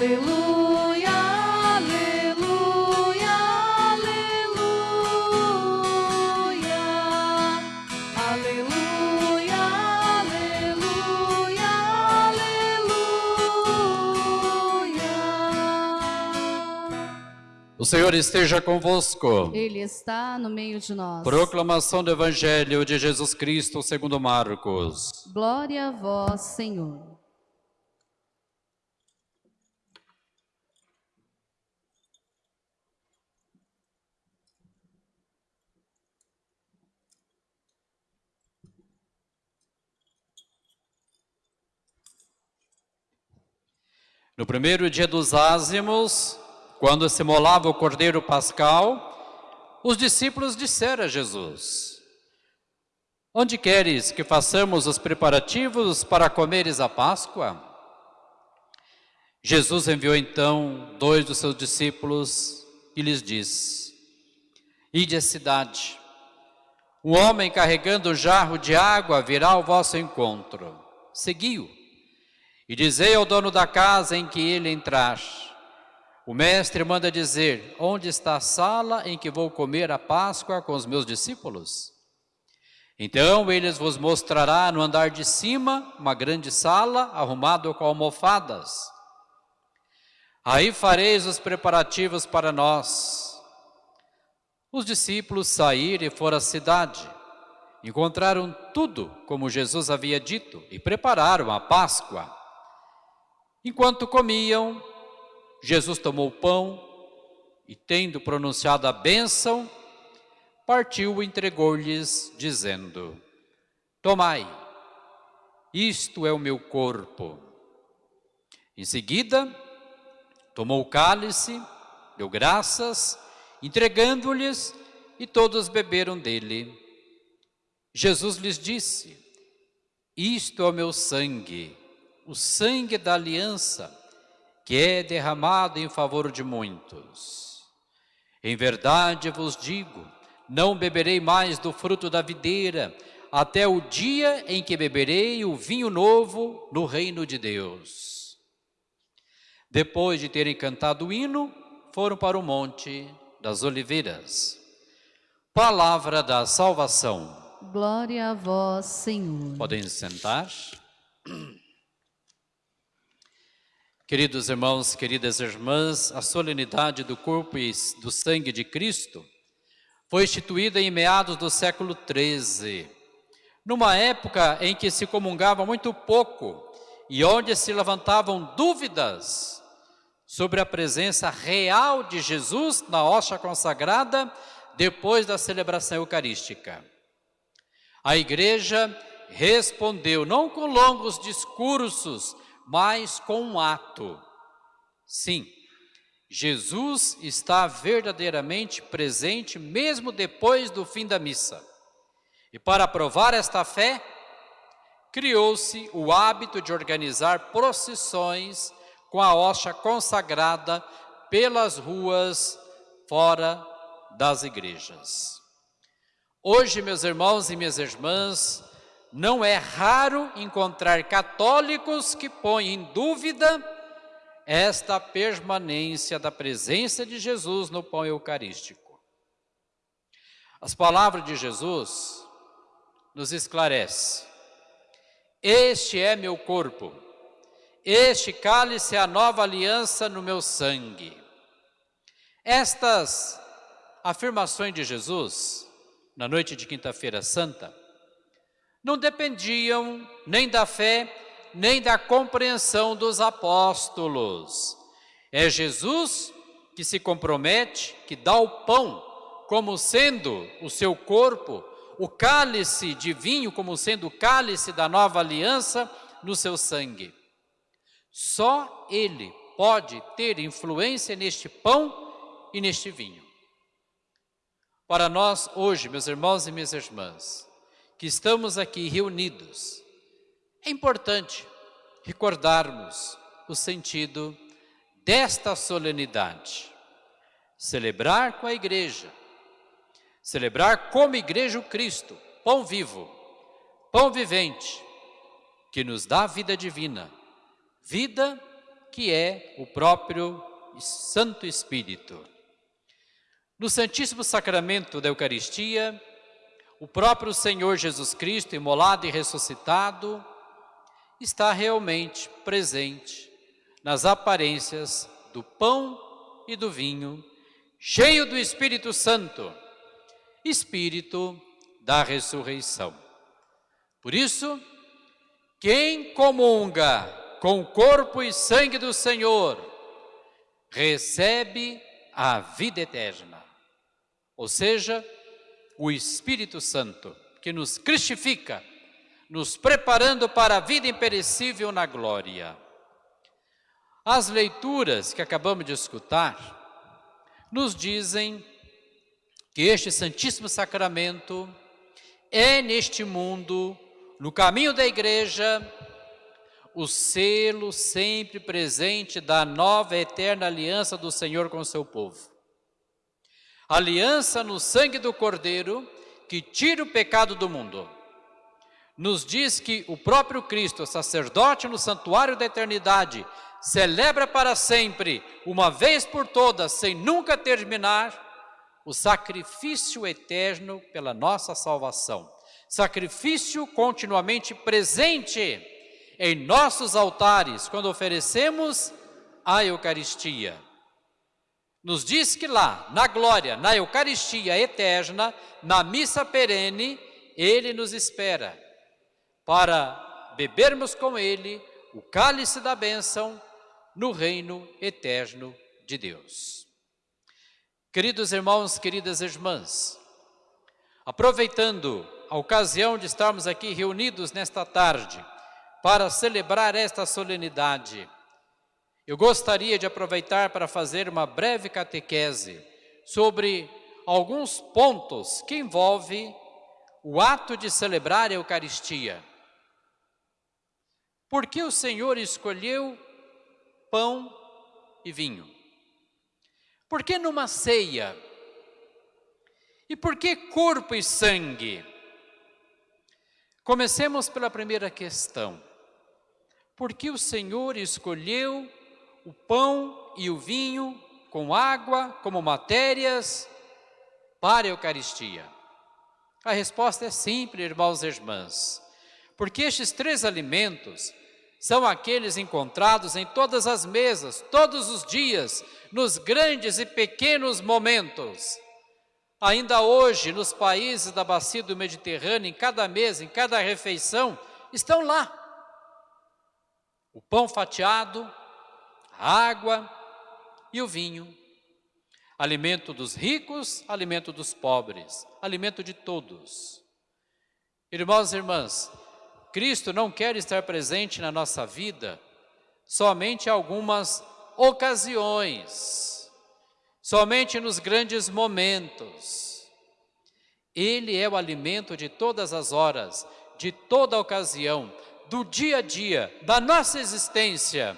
Aleluia, aleluia, aleluia. Aleluia, aleluia, aleluia. O Senhor esteja convosco. Ele está no meio de nós. Proclamação do Evangelho de Jesus Cristo segundo Marcos. Glória a vós, Senhor. No primeiro dia dos ázimos, quando se molava o cordeiro pascal, os discípulos disseram a Jesus: Onde queres que façamos os preparativos para comeres a Páscoa? Jesus enviou então dois dos seus discípulos e lhes disse: Ide à cidade. Um homem carregando um jarro de água virá ao vosso encontro. Seguiu. E dizei ao dono da casa em que ele entrar: O mestre manda dizer: Onde está a sala em que vou comer a Páscoa com os meus discípulos? Então eles vos mostrará no andar de cima uma grande sala arrumada com almofadas. Aí fareis os preparativos para nós. Os discípulos saíram e foram à cidade. Encontraram tudo como Jesus havia dito e prepararam a Páscoa. Enquanto comiam, Jesus tomou o pão e, tendo pronunciado a bênção, partiu e entregou-lhes, dizendo: Tomai, isto é o meu corpo. Em seguida, tomou o cálice, deu graças, entregando-lhes, e todos beberam dele. Jesus lhes disse: Isto é o meu sangue o sangue da aliança, que é derramado em favor de muitos. Em verdade vos digo, não beberei mais do fruto da videira, até o dia em que beberei o vinho novo no reino de Deus. Depois de terem cantado o hino, foram para o Monte das Oliveiras. Palavra da salvação. Glória a vós, Senhor. Podem sentar. Queridos irmãos, queridas irmãs, a solenidade do corpo e do sangue de Cristo foi instituída em meados do século XIII, numa época em que se comungava muito pouco e onde se levantavam dúvidas sobre a presença real de Jesus na hóstia consagrada depois da celebração eucarística. A igreja respondeu não com longos discursos, mas com um ato. Sim, Jesus está verdadeiramente presente mesmo depois do fim da missa. E para provar esta fé, criou-se o hábito de organizar procissões com a hóstia consagrada pelas ruas fora das igrejas. Hoje, meus irmãos e minhas irmãs, não é raro encontrar católicos que põem em dúvida esta permanência da presença de Jesus no pão eucarístico. As palavras de Jesus nos esclarece. Este é meu corpo. Este cálice é a nova aliança no meu sangue. Estas afirmações de Jesus na noite de quinta-feira santa não dependiam nem da fé, nem da compreensão dos apóstolos. É Jesus que se compromete, que dá o pão como sendo o seu corpo, o cálice de vinho como sendo o cálice da nova aliança no seu sangue. Só Ele pode ter influência neste pão e neste vinho. Para nós hoje, meus irmãos e minhas irmãs, que estamos aqui reunidos, é importante recordarmos o sentido desta solenidade. Celebrar com a igreja, celebrar como igreja o Cristo, pão vivo, pão vivente, que nos dá vida divina, vida que é o próprio Santo Espírito. No Santíssimo Sacramento da Eucaristia, o próprio Senhor Jesus Cristo, imolado e ressuscitado, está realmente presente nas aparências do pão e do vinho, cheio do Espírito Santo, Espírito da ressurreição. Por isso, quem comunga com o corpo e sangue do Senhor, recebe a vida eterna ou seja, o Espírito Santo, que nos cristifica, nos preparando para a vida imperecível na glória. As leituras que acabamos de escutar nos dizem que este Santíssimo Sacramento é neste mundo, no caminho da igreja, o selo sempre presente da nova eterna aliança do Senhor com o seu povo aliança no sangue do Cordeiro que tira o pecado do mundo. Nos diz que o próprio Cristo, sacerdote no santuário da eternidade, celebra para sempre, uma vez por todas, sem nunca terminar, o sacrifício eterno pela nossa salvação. Sacrifício continuamente presente em nossos altares quando oferecemos a Eucaristia nos diz que lá, na glória, na Eucaristia eterna, na missa perene, Ele nos espera para bebermos com Ele o cálice da bênção no reino eterno de Deus. Queridos irmãos, queridas irmãs, aproveitando a ocasião de estarmos aqui reunidos nesta tarde para celebrar esta solenidade, eu gostaria de aproveitar para fazer uma breve catequese sobre alguns pontos que envolvem o ato de celebrar a Eucaristia. Por que o Senhor escolheu pão e vinho? Por que numa ceia? E por que corpo e sangue? Comecemos pela primeira questão. Por que o Senhor escolheu o pão e o vinho com água como matérias para a Eucaristia? A resposta é simples, irmãos e irmãs, porque estes três alimentos são aqueles encontrados em todas as mesas, todos os dias, nos grandes e pequenos momentos. Ainda hoje, nos países da bacia do Mediterrâneo, em cada mesa, em cada refeição, estão lá. O pão fatiado, a água e o vinho. Alimento dos ricos, alimento dos pobres, alimento de todos. Irmãos e irmãs, Cristo não quer estar presente na nossa vida somente algumas ocasiões, somente nos grandes momentos. Ele é o alimento de todas as horas, de toda ocasião, do dia a dia, da nossa existência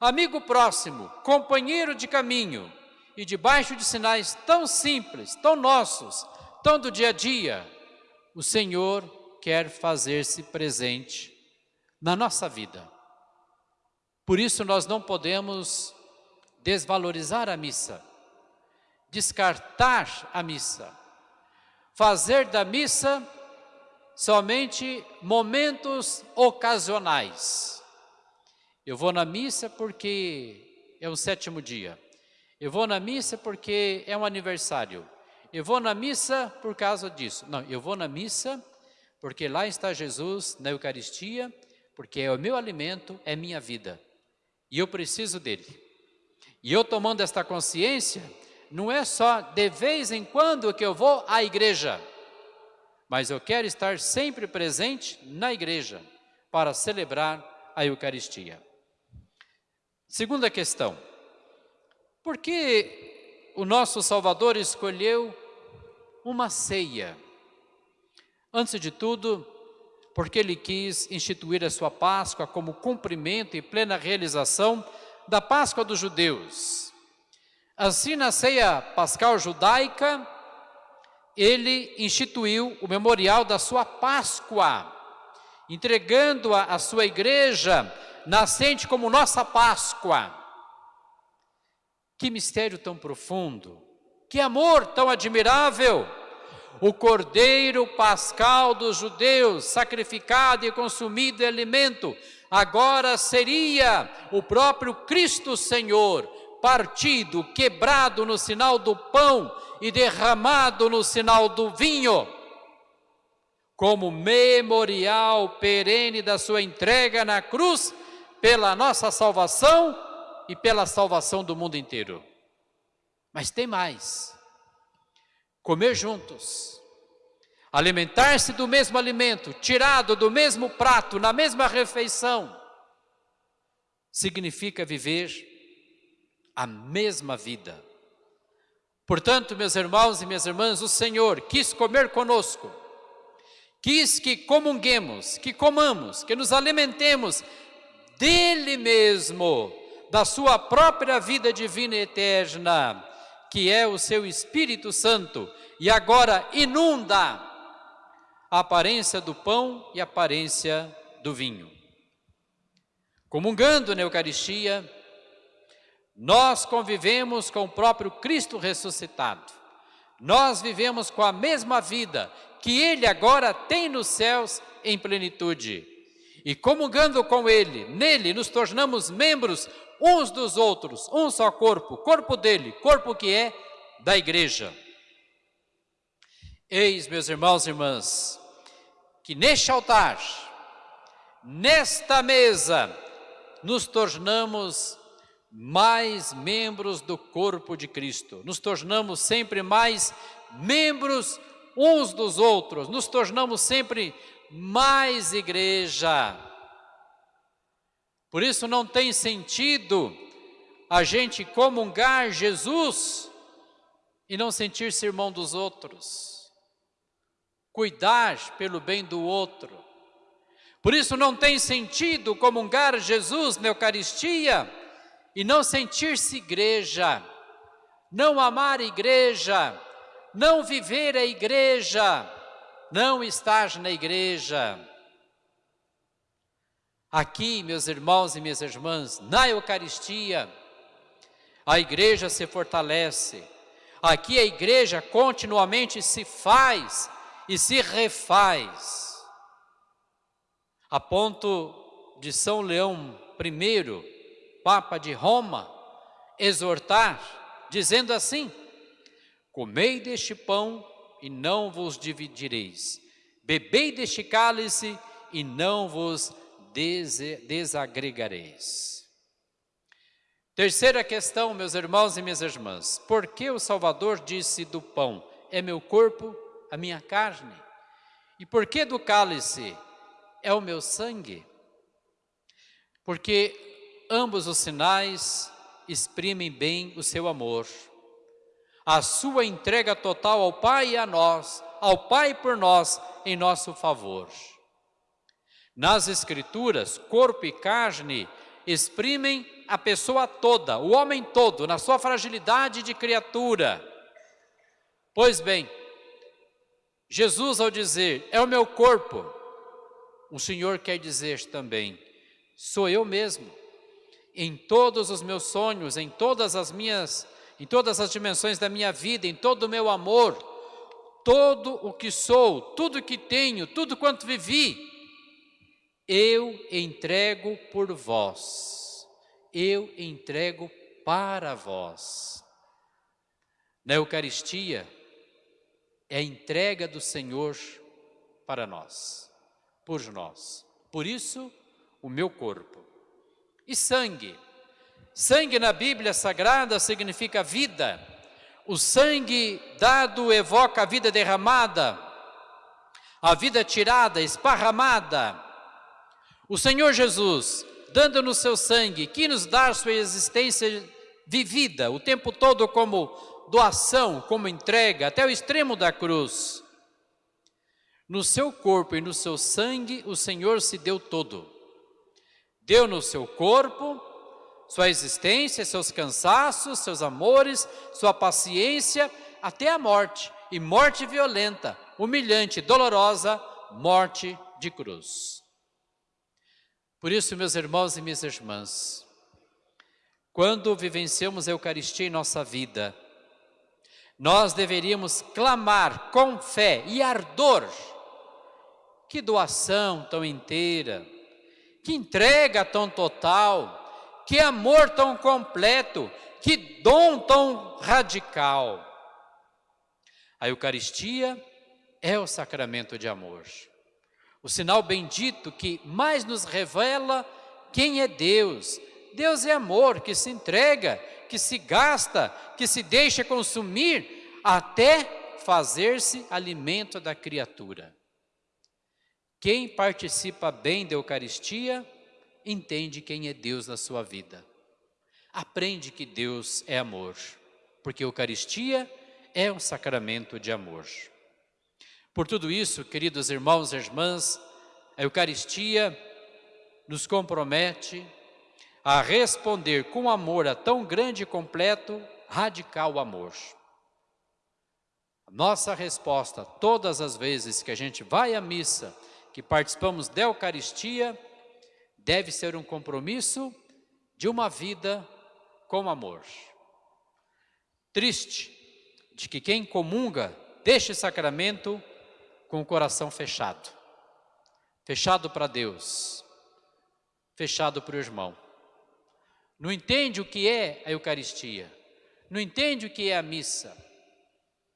amigo próximo, companheiro de caminho, e debaixo de sinais tão simples, tão nossos, tão do dia a dia, o Senhor quer fazer-se presente na nossa vida. Por isso nós não podemos desvalorizar a missa, descartar a missa, fazer da missa somente momentos ocasionais. Eu vou na missa porque é o sétimo dia. Eu vou na missa porque é um aniversário. Eu vou na missa por causa disso. Não, eu vou na missa porque lá está Jesus na Eucaristia, porque é o meu alimento, é minha vida. E eu preciso dele. E eu tomando esta consciência, não é só de vez em quando que eu vou à igreja, mas eu quero estar sempre presente na igreja para celebrar a Eucaristia. Segunda questão: por que o nosso Salvador escolheu uma ceia? Antes de tudo, porque ele quis instituir a sua Páscoa como cumprimento e plena realização da Páscoa dos judeus. Assim, na ceia pascal judaica, ele instituiu o memorial da sua Páscoa, entregando-a à sua igreja, nascente como nossa Páscoa. Que mistério tão profundo, que amor tão admirável! O cordeiro pascal dos judeus, sacrificado e consumido em alimento, agora seria o próprio Cristo Senhor, partido, quebrado no sinal do pão e derramado no sinal do vinho, como memorial perene da sua entrega na cruz pela nossa salvação e pela salvação do mundo inteiro. Mas tem mais. Comer juntos, alimentar-se do mesmo alimento, tirado do mesmo prato, na mesma refeição, significa viver a mesma vida. Portanto, meus irmãos e minhas irmãs, o Senhor quis comer conosco, quis que comunguemos, que comamos, que nos alimentemos dele mesmo, da sua própria vida divina e eterna, que é o seu Espírito Santo, e agora inunda a aparência do pão e a aparência do vinho. Comungando na Eucaristia, nós convivemos com o próprio Cristo ressuscitado. Nós vivemos com a mesma vida que Ele agora tem nos céus em plenitude. E comungando com Ele, nele nos tornamos membros uns dos outros, um só corpo, corpo dele, corpo que é da igreja. Eis, meus irmãos e irmãs, que neste altar, nesta mesa, nos tornamos mais membros do corpo de Cristo, nos tornamos sempre mais membros uns dos outros, nos tornamos sempre mais igreja. Por isso não tem sentido a gente comungar Jesus e não sentir-se irmão dos outros, cuidar pelo bem do outro. Por isso não tem sentido comungar Jesus na Eucaristia e não sentir-se igreja, não amar a igreja, não viver a igreja, não estar na igreja. Aqui, meus irmãos e minhas irmãs, na Eucaristia, a igreja se fortalece. Aqui a igreja continuamente se faz e se refaz. A ponto de São Leão I Papa de Roma, exortar, dizendo assim: Comei deste pão e não vos dividireis, bebei deste cálice e não vos desagregareis. Terceira questão, meus irmãos e minhas irmãs: por que o Salvador disse do pão, é meu corpo, a minha carne? E por que do cálice, é o meu sangue? Porque ambos os sinais exprimem bem o seu amor. A sua entrega total ao Pai e a nós, ao Pai por nós, em nosso favor. Nas Escrituras, corpo e carne exprimem a pessoa toda, o homem todo, na sua fragilidade de criatura. Pois bem, Jesus, ao dizer, é o meu corpo, o Senhor quer dizer também, sou eu mesmo em todos os meus sonhos, em todas as minhas, em todas as dimensões da minha vida, em todo o meu amor, todo o que sou, tudo o que tenho, tudo quanto vivi, eu entrego por vós, eu entrego para vós. Na Eucaristia, é a entrega do Senhor para nós, por nós. Por isso, o meu corpo e sangue. Sangue na Bíblia Sagrada significa vida. O sangue dado evoca a vida derramada, a vida tirada, esparramada. O Senhor Jesus, dando-nos seu sangue, que nos dá sua existência vivida o tempo todo como doação, como entrega, até o extremo da cruz. No seu corpo e no seu sangue, o Senhor se deu todo. Deu no seu corpo sua existência, seus cansaços, seus amores, sua paciência, até a morte, e morte violenta, humilhante, dolorosa, morte de cruz. Por isso, meus irmãos e minhas irmãs, quando vivenciamos a Eucaristia em nossa vida, nós deveríamos clamar com fé e ardor. Que doação tão inteira, que entrega tão total, que amor tão completo, que dom tão radical. A Eucaristia é o sacramento de amor, o sinal bendito que mais nos revela quem é Deus. Deus é amor que se entrega, que se gasta, que se deixa consumir até fazer-se alimento da criatura. Quem participa bem da Eucaristia entende quem é Deus na sua vida. Aprende que Deus é amor, porque a Eucaristia é um sacramento de amor. Por tudo isso, queridos irmãos e irmãs, a Eucaristia nos compromete a responder com amor a tão grande e completo, radical amor. Nossa resposta, todas as vezes que a gente vai à missa, que participamos da Eucaristia, deve ser um compromisso de uma vida com amor. Triste de que quem comunga deste sacramento com o coração fechado, fechado para Deus, fechado para o irmão não entende o que é a Eucaristia, não entende o que é a missa.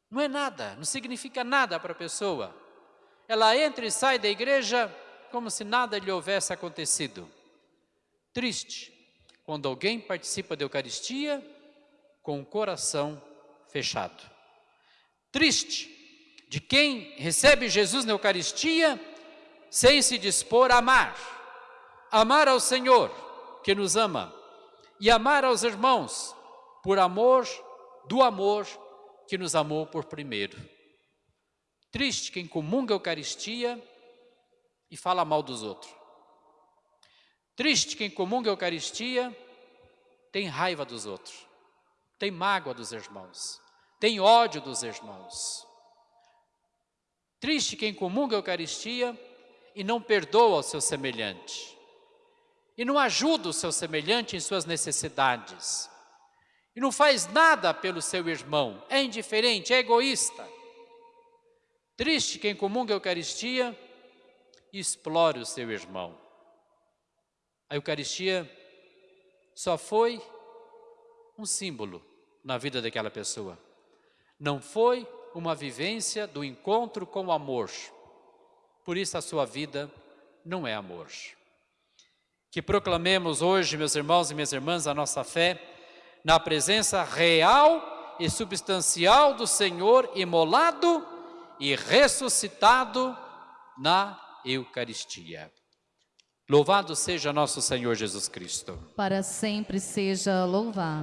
Não é nada, não significa nada para a pessoa. Ela entra e sai da igreja como se nada lhe houvesse acontecido. Triste quando alguém participa da Eucaristia com o coração fechado. Triste de quem recebe Jesus na Eucaristia sem se dispor a amar, amar ao Senhor que nos ama e amar aos irmãos por amor do amor que nos amou por primeiro. Triste quem comunga a Eucaristia e fala mal dos outros. Triste quem comunga a Eucaristia tem raiva dos outros, tem mágoa dos irmãos, tem ódio dos irmãos. Triste quem comunga a Eucaristia e não perdoa o seu semelhante e não ajuda o seu semelhante em suas necessidades, e não faz nada pelo seu irmão, é indiferente, é egoísta. Triste quem comunga a Eucaristia e explora o seu irmão. A Eucaristia só foi um símbolo na vida daquela pessoa. Não foi uma vivência do encontro com o amor. Por isso a sua vida não é amor que proclamemos hoje, meus irmãos e minhas irmãs, a nossa fé na presença real e substancial do Senhor imolado e ressuscitado na Eucaristia. Louvado seja nosso Senhor Jesus Cristo. Para sempre seja louvado.